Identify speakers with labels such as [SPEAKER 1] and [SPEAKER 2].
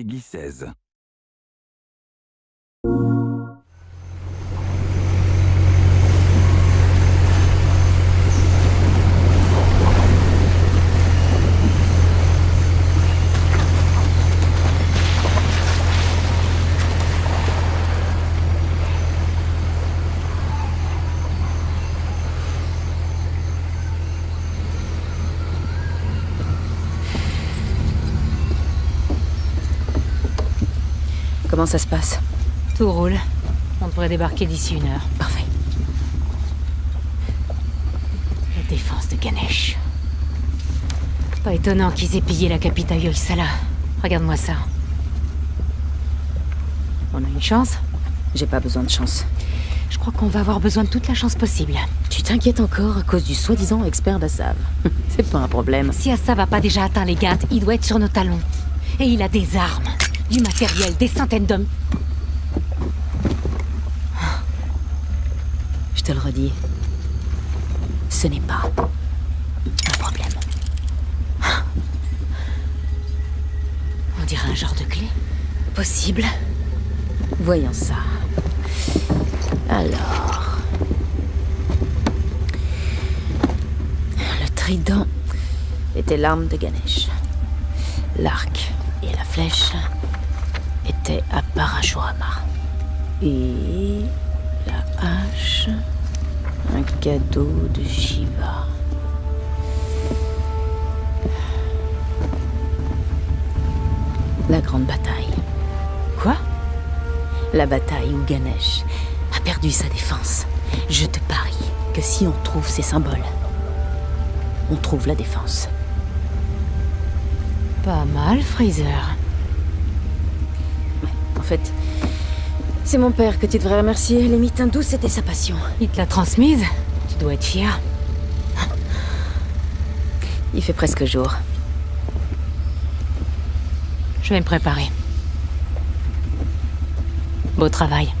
[SPEAKER 1] Peggy 16.
[SPEAKER 2] Comment ça se passe
[SPEAKER 3] Tout roule. On devrait débarquer d'ici une heure.
[SPEAKER 2] Parfait.
[SPEAKER 3] La défense de Ganesh. Pas étonnant qu'ils aient pillé la capitale Yoisala. Regarde-moi ça. On a une chance
[SPEAKER 2] J'ai pas besoin de chance.
[SPEAKER 3] Je crois qu'on va avoir besoin de toute la chance possible.
[SPEAKER 2] Tu t'inquiètes encore à cause du soi-disant expert d'Assav. C'est pas un problème.
[SPEAKER 3] Si Assa va pas déjà atteint les gardes, il doit être sur nos talons. Et il a des armes, du matériel, des centaines d'hommes.
[SPEAKER 2] Je te le redis. Ce n'est pas un problème.
[SPEAKER 3] On dirait un genre de clé.
[SPEAKER 2] Possible. Voyons ça. Alors... Le trident était l'arme de Ganesh. L'arc et la flèche étaient à Parashurama. Et la hache, un cadeau de Shiva. La grande bataille.
[SPEAKER 3] Quoi?
[SPEAKER 2] La bataille où Ganesh a perdu sa défense. Je te parie que si on trouve ces symboles, on trouve la défense.
[SPEAKER 3] Pas mal, Freezer.
[SPEAKER 2] Fait, c'est mon père que tu devrais remercier. Les douces, c'était sa passion.
[SPEAKER 3] Il te l'a transmise Tu dois être fier.
[SPEAKER 2] Il fait presque jour.
[SPEAKER 3] Je vais me préparer. Beau travail.